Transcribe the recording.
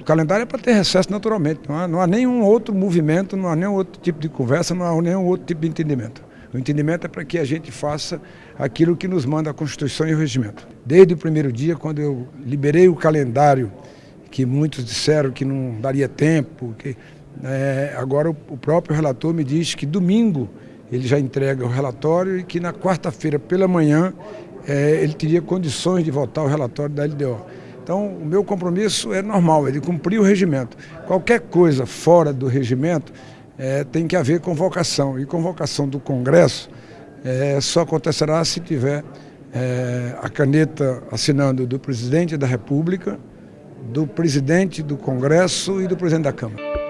O calendário é para ter recesso naturalmente, não há, não há nenhum outro movimento, não há nenhum outro tipo de conversa, não há nenhum outro tipo de entendimento. O entendimento é para que a gente faça aquilo que nos manda a Constituição e o regimento. Desde o primeiro dia, quando eu liberei o calendário, que muitos disseram que não daria tempo, que, é, agora o, o próprio relator me diz que domingo ele já entrega o relatório e que na quarta-feira pela manhã é, ele teria condições de votar o relatório da LDO. Então, o meu compromisso é normal, é de cumprir o regimento. Qualquer coisa fora do regimento é, tem que haver convocação. E convocação do Congresso é, só acontecerá se tiver é, a caneta assinando do presidente da República, do presidente do Congresso e do presidente da Câmara.